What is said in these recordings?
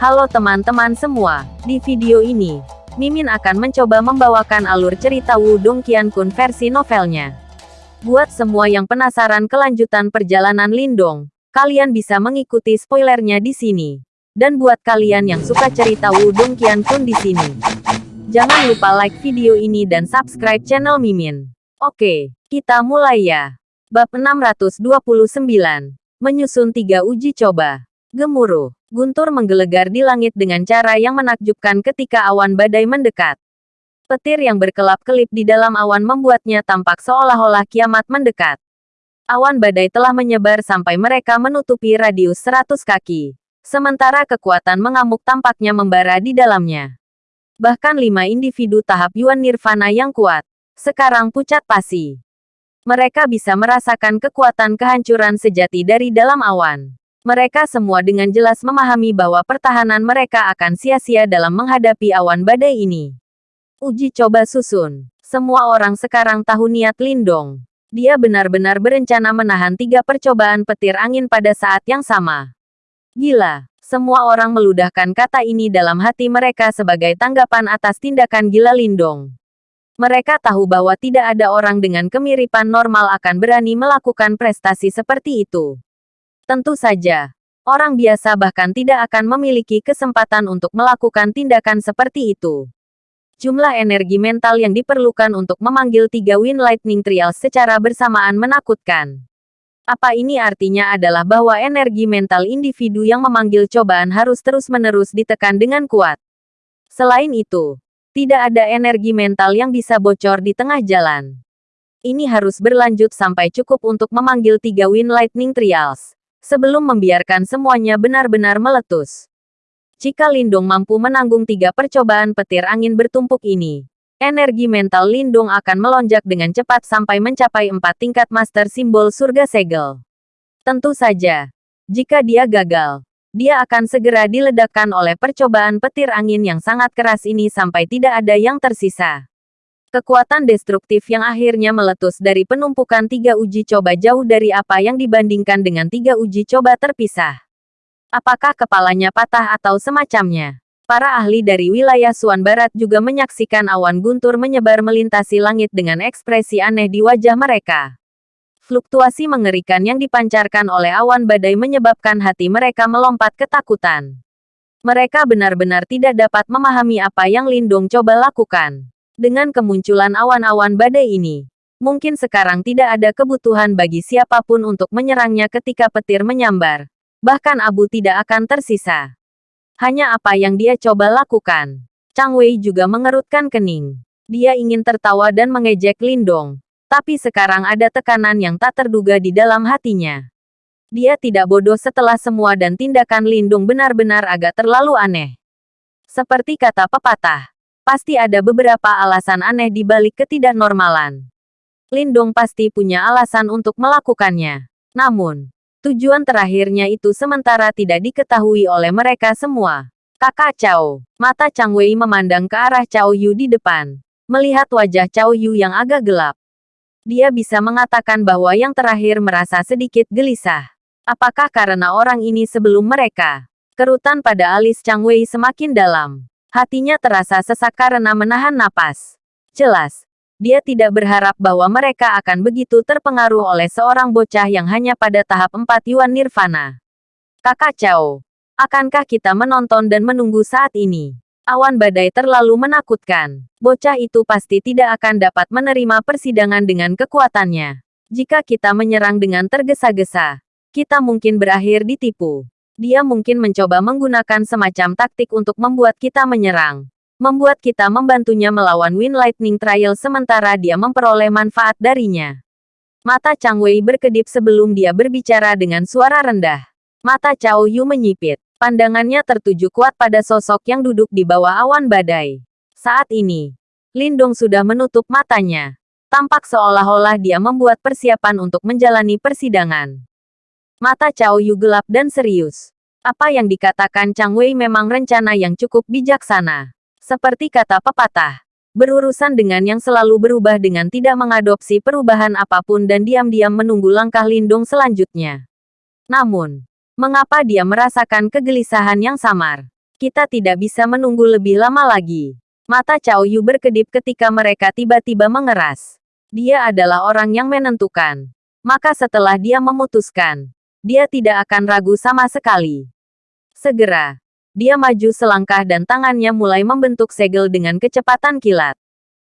Halo teman-teman semua, di video ini, Mimin akan mencoba membawakan alur cerita Wudong Qiankun versi novelnya. Buat semua yang penasaran kelanjutan perjalanan Lindong, kalian bisa mengikuti spoilernya di sini. Dan buat kalian yang suka cerita Wudong Qiankun di sini, jangan lupa like video ini dan subscribe channel Mimin. Oke, kita mulai ya. Bab 629, menyusun tiga uji coba. Gemuruh. Guntur menggelegar di langit dengan cara yang menakjubkan ketika awan badai mendekat. Petir yang berkelap-kelip di dalam awan membuatnya tampak seolah-olah kiamat mendekat. Awan badai telah menyebar sampai mereka menutupi radius 100 kaki. Sementara kekuatan mengamuk tampaknya membara di dalamnya. Bahkan lima individu tahap Yuan Nirvana yang kuat. Sekarang pucat pasi. Mereka bisa merasakan kekuatan kehancuran sejati dari dalam awan. Mereka semua dengan jelas memahami bahwa pertahanan mereka akan sia-sia dalam menghadapi awan badai ini. Uji coba susun. Semua orang sekarang tahu niat Lindong. Dia benar-benar berencana menahan tiga percobaan petir angin pada saat yang sama. Gila. Semua orang meludahkan kata ini dalam hati mereka sebagai tanggapan atas tindakan gila Lindong. Mereka tahu bahwa tidak ada orang dengan kemiripan normal akan berani melakukan prestasi seperti itu. Tentu saja, orang biasa bahkan tidak akan memiliki kesempatan untuk melakukan tindakan seperti itu. Jumlah energi mental yang diperlukan untuk memanggil tiga Wind Lightning Trials secara bersamaan menakutkan. Apa ini artinya adalah bahwa energi mental individu yang memanggil cobaan harus terus-menerus ditekan dengan kuat. Selain itu, tidak ada energi mental yang bisa bocor di tengah jalan. Ini harus berlanjut sampai cukup untuk memanggil tiga Wind Lightning Trials sebelum membiarkan semuanya benar-benar meletus. Jika Lindung mampu menanggung tiga percobaan petir angin bertumpuk ini, energi mental Lindung akan melonjak dengan cepat sampai mencapai empat tingkat master simbol surga segel. Tentu saja, jika dia gagal, dia akan segera diledakkan oleh percobaan petir angin yang sangat keras ini sampai tidak ada yang tersisa. Kekuatan destruktif yang akhirnya meletus dari penumpukan tiga uji coba jauh dari apa yang dibandingkan dengan tiga uji coba terpisah. Apakah kepalanya patah atau semacamnya? Para ahli dari wilayah Suan Barat juga menyaksikan awan guntur menyebar melintasi langit dengan ekspresi aneh di wajah mereka. Fluktuasi mengerikan yang dipancarkan oleh awan badai menyebabkan hati mereka melompat ketakutan. Mereka benar-benar tidak dapat memahami apa yang Lindung coba lakukan. Dengan kemunculan awan-awan badai ini, mungkin sekarang tidak ada kebutuhan bagi siapa pun untuk menyerangnya ketika petir menyambar. Bahkan abu tidak akan tersisa. Hanya apa yang dia coba lakukan. Chang Wei juga mengerutkan kening. Dia ingin tertawa dan mengejek Lindong. Tapi sekarang ada tekanan yang tak terduga di dalam hatinya. Dia tidak bodoh setelah semua dan tindakan Lindung benar-benar agak terlalu aneh. Seperti kata pepatah, Pasti ada beberapa alasan aneh di balik ketidaknormalan. Lindong pasti punya alasan untuk melakukannya. Namun, tujuan terakhirnya itu sementara tidak diketahui oleh mereka semua. Kakak Cao, mata Chang Wei memandang ke arah Cao Yu di depan. Melihat wajah Cao Yu yang agak gelap. Dia bisa mengatakan bahwa yang terakhir merasa sedikit gelisah. Apakah karena orang ini sebelum mereka? Kerutan pada alis Chang Wei semakin dalam. Hatinya terasa sesak karena menahan napas. Jelas, dia tidak berharap bahwa mereka akan begitu terpengaruh oleh seorang bocah yang hanya pada tahap 4 Yuan Nirvana. Kakak Chao, akankah kita menonton dan menunggu saat ini? Awan badai terlalu menakutkan. Bocah itu pasti tidak akan dapat menerima persidangan dengan kekuatannya. Jika kita menyerang dengan tergesa-gesa, kita mungkin berakhir ditipu dia mungkin mencoba menggunakan semacam taktik untuk membuat kita menyerang. Membuat kita membantunya melawan Wind Lightning Trial sementara dia memperoleh manfaat darinya. Mata Chang Wei berkedip sebelum dia berbicara dengan suara rendah. Mata Cao Yu menyipit. Pandangannya tertuju kuat pada sosok yang duduk di bawah awan badai. Saat ini, Lindong sudah menutup matanya. Tampak seolah-olah dia membuat persiapan untuk menjalani persidangan. Mata Cao Yu gelap dan serius. Apa yang dikatakan Chang Wei memang rencana yang cukup bijaksana. Seperti kata pepatah, berurusan dengan yang selalu berubah dengan tidak mengadopsi perubahan apa pun dan diam-diam menunggu langkah lindung selanjutnya. Namun, mengapa dia merasakan kegelisahan yang samar? Kita tidak bisa menunggu lebih lama lagi. Mata Cao Yu berkedip ketika mereka tiba-tiba mengeras. Dia adalah orang yang menentukan. Maka setelah dia memutuskan, dia tidak akan ragu sama sekali. Segera, dia maju selangkah dan tangannya mulai membentuk segel dengan kecepatan kilat.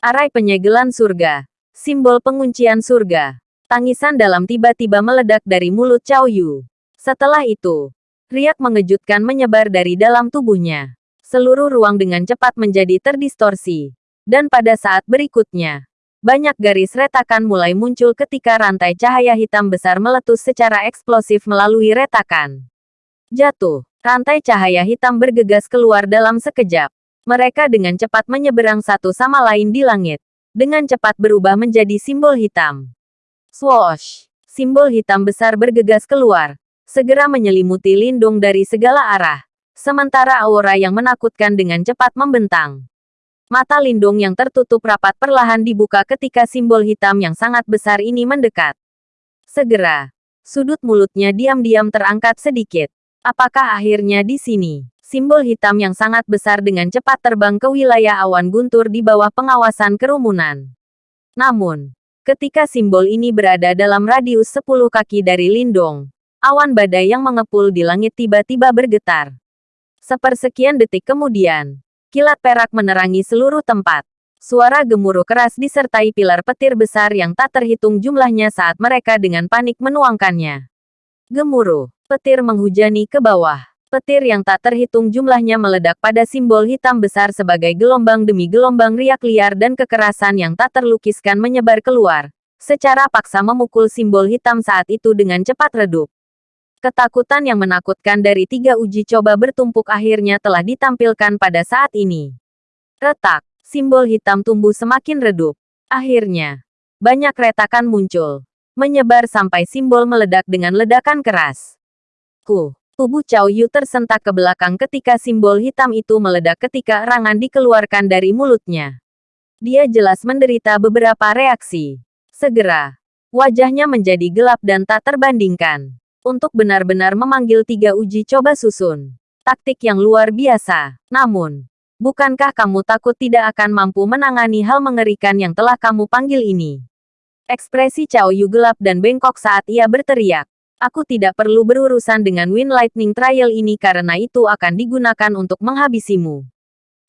Arai penyegelan surga, simbol penguncian surga. Tangisan dalam tiba-tiba meledak dari mulut Cao Yu. Setelah itu, riak mengejutkan menyebar dari dalam tubuhnya. Seluruh ruang dengan cepat menjadi terdistorsi. Dan pada saat berikutnya, banyak garis retakan mulai muncul ketika rantai cahaya hitam besar meletus secara eksplosif melalui retakan. Jatuh, rantai cahaya hitam bergegas keluar dalam sekejap. Mereka dengan cepat menyeberang satu sama lain di langit. Dengan cepat berubah menjadi simbol hitam. Swoosh! Simbol hitam besar bergegas keluar, segera menyelimuti Lindung dari segala arah. Sementara aura yang menakutkan dengan cepat membentang. Mata Lindung yang tertutup rapat perlahan dibuka ketika simbol hitam yang sangat besar ini mendekat. Segera, sudut mulutnya diam-diam terangkat sedikit. Apakah akhirnya di sini? Simbol hitam yang sangat besar dengan cepat terbang ke wilayah awan guntur di bawah pengawasan kerumunan. Namun, Ketika simbol ini berada dalam radius 10 kaki dari Lindong, awan badai yang mengepul di langit tiba-tiba bergetar. Sepersekian detik kemudian, kilat perak menerangi seluruh tempat. Suara gemuruh keras disertai pilar petir besar yang tak terhitung jumlahnya saat mereka dengan panik menuangkannya. Gemuruh, petir menghujani ke bawah. Petir yang tak terhitung jumlahnya meledak pada simbol hitam besar sebagai gelombang demi gelombang riak liar dan kekerasan yang tak terlukiskan menyebar keluar. Secara paksa memukul simbol hitam saat itu dengan cepat redup. Ketakutan yang menakutkan dari tiga uji coba bertumpuk akhirnya telah ditampilkan pada saat ini. Retak, simbol hitam tumbuh semakin redup. Akhirnya, banyak retakan muncul. Menyebar sampai simbol meledak dengan ledakan keras. Ku, Tubuh Cao Yu tersentak ke belakang ketika simbol hitam itu meledak ketika erangan dikeluarkan dari mulutnya. Dia jelas menderita beberapa reaksi. Segera, wajahnya menjadi gelap dan tak terbandingkan. Untuk benar-benar memanggil tiga uji coba susun. Taktik yang luar biasa. Namun, bukankah kamu takut tidak akan mampu menangani hal mengerikan yang telah kamu panggil ini? Ekspresi Cao Yu gelap dan bengkok saat ia berteriak. Aku tidak perlu berurusan dengan Wind Lightning Trial ini karena itu akan digunakan untuk menghabisimu.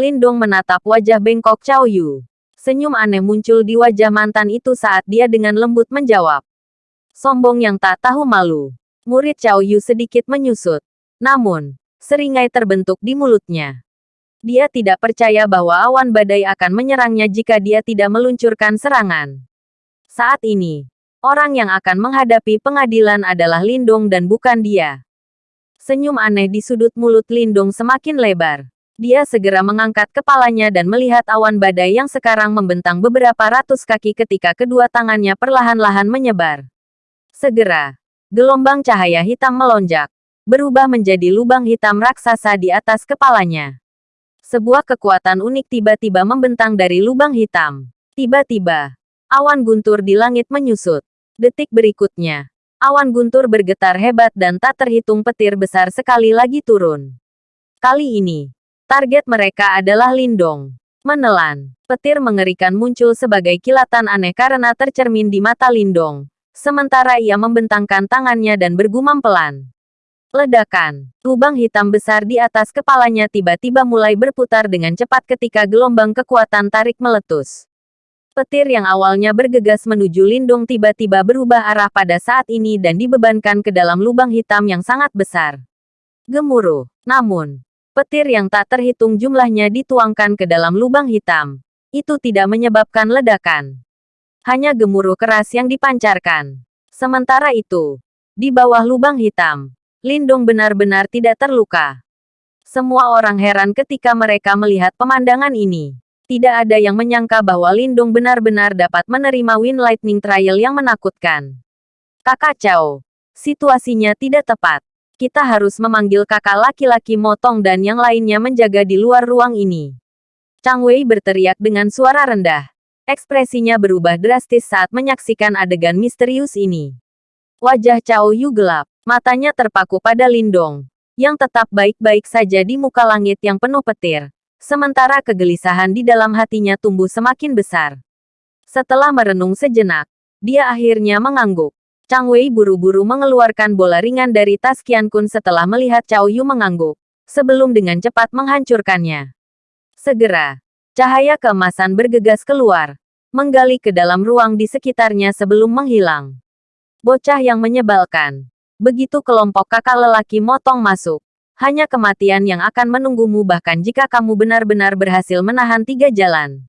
Lindong menatap wajah bengkok Cao Yu. Senyum aneh muncul di wajah mantan itu saat dia dengan lembut menjawab. Sombong yang tak tahu malu. Murid Cao Yu sedikit menyusut. Namun, seringai terbentuk di mulutnya. Dia tidak percaya bahwa awan badai akan menyerangnya jika dia tidak meluncurkan serangan. Saat ini, Orang yang akan menghadapi pengadilan adalah Lindong dan bukan dia. Senyum aneh di sudut mulut Lindong semakin lebar. Dia segera mengangkat kepalanya dan melihat awan badai yang sekarang membentang beberapa ratus kaki ketika kedua tangannya perlahan-lahan menyebar. Segera, gelombang cahaya hitam melonjak, berubah menjadi lubang hitam raksasa di atas kepalanya. Sebuah kekuatan unik tiba-tiba membentang dari lubang hitam. Tiba-tiba, awan guntur di langit menyusut. Detik berikutnya, awan guntur bergetar hebat dan tak terhitung petir besar sekali lagi turun. Kali ini, target mereka adalah Lindong. Menelan, petir mengerikan muncul sebagai kilatan aneh karena tercermin di mata Lindong. Sementara ia membentangkan tangannya dan bergumam pelan. Ledakan, lubang hitam besar di atas kepalanya tiba-tiba mulai berputar dengan cepat ketika gelombang kekuatan tarik meletus. Petir yang awalnya bergegas menuju Lindung tiba-tiba berubah arah pada saat ini dan dibebankan ke dalam lubang hitam yang sangat besar. Gemuruh. Namun, petir yang tak terhitung jumlahnya dituangkan ke dalam lubang hitam. Itu tidak menyebabkan ledakan. Hanya gemuruh keras yang dipancarkan. Sementara itu, di bawah lubang hitam, Lindung benar-benar tidak terluka. Semua orang heran ketika mereka melihat pemandangan ini. Tidak ada yang menyangka bahwa Lindung benar-benar dapat menerima Wind Lightning Trial yang menakutkan. Kakak Chow, situasinya tidak tepat. Kita harus memanggil kakak laki-laki Motong dan yang lainnya menjaga di luar ruang ini. Chang Wei berteriak dengan suara rendah. Ekspresinya berubah drastis saat menyaksikan adegan misterius ini. Wajah Chow Yu gelap, matanya terpaku pada Lindong. yang tetap baik-baik saja di muka langit yang penuh petir. Sementara kegelisahan di dalam hatinya tumbuh semakin besar. Setelah merenung sejenak, dia akhirnya mengangguk. Chang Wei buru-buru mengeluarkan bola ringan dari tas Qian Kun setelah melihat Cao Yu mengangguk, sebelum dengan cepat menghancurkannya. Segera, cahaya keemasan bergegas keluar, menggali ke dalam ruang di sekitarnya sebelum menghilang. Bocah yang menyebalkan. Begitu kelompok kakak lelaki motong masuk. Hanya kematian yang akan menunggumu bahkan jika kamu benar-benar berhasil menahan tiga jalan.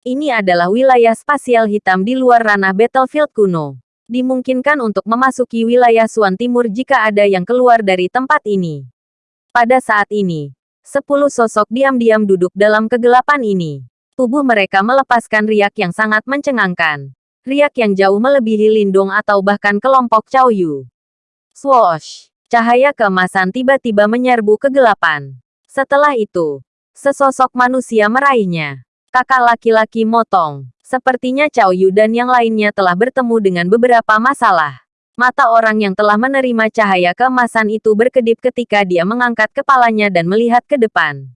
Ini adalah wilayah spasial hitam di luar ranah battlefield kuno. Dimungkinkan untuk memasuki wilayah Suan Timur jika ada yang keluar dari tempat ini. Pada saat ini, sepuluh sosok diam-diam duduk dalam kegelapan ini. Tubuh mereka melepaskan riak yang sangat mencengangkan. Riak yang jauh melebihi Lindung atau bahkan kelompok Cao Yu. Swoosh! Cahaya keemasan tiba-tiba menyerbu kegelapan. Setelah itu, sesosok manusia meraihnya. Kakak laki-laki motong. Sepertinya Cao Yu dan yang lainnya telah bertemu dengan beberapa masalah. Mata orang yang telah menerima cahaya keemasan itu berkedip ketika dia mengangkat kepalanya dan melihat ke depan.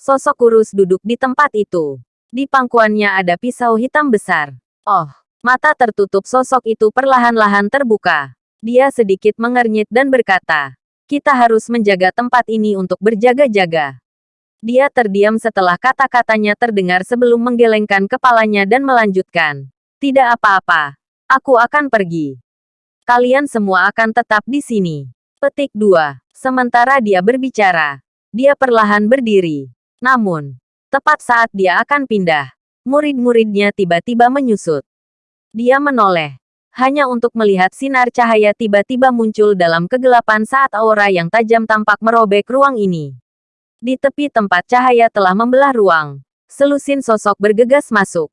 Sosok kurus duduk di tempat itu. Di pangkuannya ada pisau hitam besar. Oh, mata tertutup sosok itu perlahan-lahan terbuka. Dia sedikit mengernyit dan berkata, kita harus menjaga tempat ini untuk berjaga-jaga. Dia terdiam setelah kata-katanya terdengar sebelum menggelengkan kepalanya dan melanjutkan. Tidak apa-apa. Aku akan pergi. Kalian semua akan tetap di sini. Petik 2. Sementara dia berbicara, dia perlahan berdiri. Namun, tepat saat dia akan pindah, murid-muridnya tiba-tiba menyusut. Dia menoleh, hanya untuk melihat sinar cahaya tiba-tiba muncul dalam kegelapan saat aura yang tajam tampak merobek ruang ini. Di tepi tempat cahaya telah membelah ruang, selusin sosok bergegas masuk.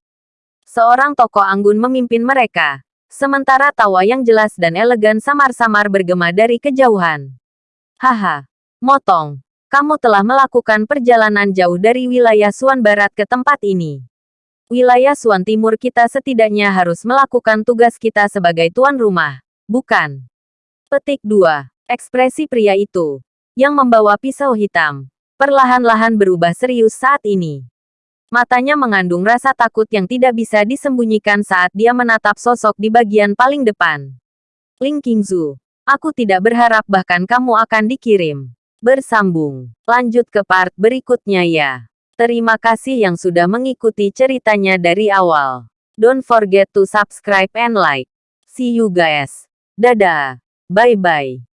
Seorang tokoh anggun memimpin mereka, sementara tawa yang jelas dan elegan samar-samar bergema dari kejauhan. Haha, motong, kamu telah melakukan perjalanan jauh dari wilayah Suan Barat ke tempat ini wilayah Suan Timur kita setidaknya harus melakukan tugas kita sebagai tuan rumah, bukan? Petik 2. Ekspresi pria itu, yang membawa pisau hitam, perlahan-lahan berubah serius saat ini. Matanya mengandung rasa takut yang tidak bisa disembunyikan saat dia menatap sosok di bagian paling depan. Ling Qingzu, aku tidak berharap bahkan kamu akan dikirim. Bersambung. Lanjut ke part berikutnya ya. Terima kasih yang sudah mengikuti ceritanya dari awal. Don't forget to subscribe and like. See you guys. Dadah. Bye-bye.